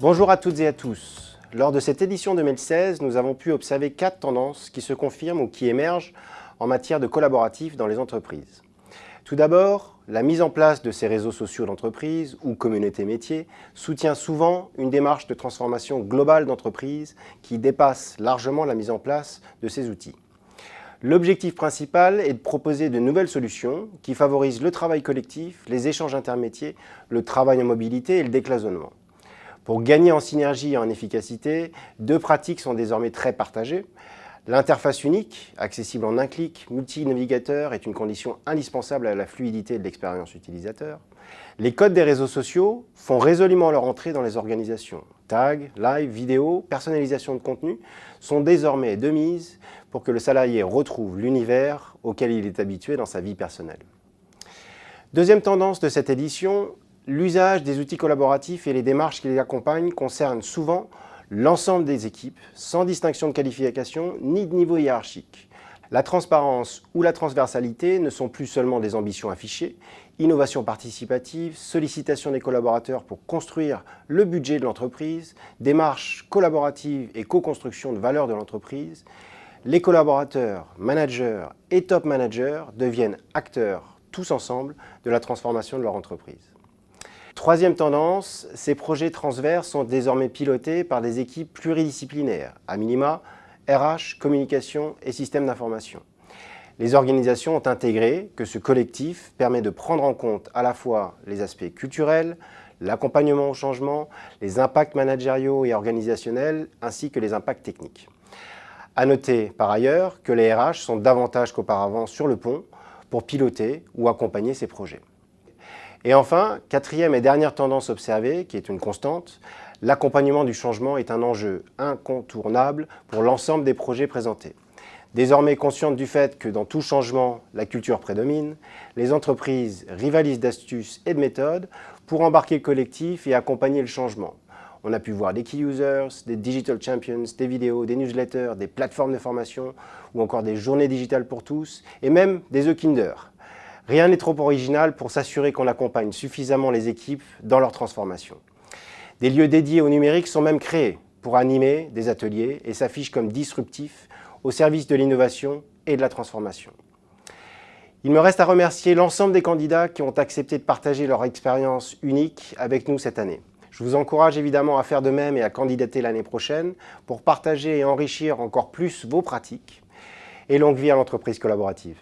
Bonjour à toutes et à tous. Lors de cette édition 2016, nous avons pu observer quatre tendances qui se confirment ou qui émergent en matière de collaboratif dans les entreprises. Tout d'abord, la mise en place de ces réseaux sociaux d'entreprise ou communautés métiers soutient souvent une démarche de transformation globale d'entreprise qui dépasse largement la mise en place de ces outils. L'objectif principal est de proposer de nouvelles solutions qui favorisent le travail collectif, les échanges intermétiers, le travail en mobilité et le décloisonnement. Pour gagner en synergie et en efficacité, deux pratiques sont désormais très partagées. L'interface unique, accessible en un clic, multi-navigateur, est une condition indispensable à la fluidité de l'expérience utilisateur. Les codes des réseaux sociaux font résolument leur entrée dans les organisations. Tags, live, vidéo, personnalisation de contenu sont désormais de mise pour que le salarié retrouve l'univers auquel il est habitué dans sa vie personnelle. Deuxième tendance de cette édition, l'usage des outils collaboratifs et les démarches qui les accompagnent concernent souvent l'ensemble des équipes, sans distinction de qualification ni de niveau hiérarchique. La transparence ou la transversalité ne sont plus seulement des ambitions affichées, innovation participative, sollicitation des collaborateurs pour construire le budget de l'entreprise, démarche collaborative et co-construction de valeur de l'entreprise, les collaborateurs, managers et top managers deviennent acteurs, tous ensemble, de la transformation de leur entreprise. Troisième tendance, ces projets transverses sont désormais pilotés par des équipes pluridisciplinaires, à minima RH, communication et système d'information. Les organisations ont intégré que ce collectif permet de prendre en compte à la fois les aspects culturels, l'accompagnement au changement, les impacts managériaux et organisationnels, ainsi que les impacts techniques. À noter par ailleurs que les RH sont davantage qu'auparavant sur le pont pour piloter ou accompagner ces projets. Et enfin, quatrième et dernière tendance observée, qui est une constante, l'accompagnement du changement est un enjeu incontournable pour l'ensemble des projets présentés. Désormais conscientes du fait que dans tout changement, la culture prédomine, les entreprises rivalisent d'astuces et de méthodes pour embarquer le collectif et accompagner le changement. On a pu voir des key users, des digital champions, des vidéos, des newsletters, des plateformes de formation ou encore des journées digitales pour tous et même des e-kinder. Rien n'est trop original pour s'assurer qu'on accompagne suffisamment les équipes dans leur transformation. Des lieux dédiés au numérique sont même créés pour animer des ateliers et s'affichent comme disruptifs au service de l'innovation et de la transformation. Il me reste à remercier l'ensemble des candidats qui ont accepté de partager leur expérience unique avec nous cette année. Je vous encourage évidemment à faire de même et à candidater l'année prochaine pour partager et enrichir encore plus vos pratiques. Et longue vie à l'entreprise collaborative.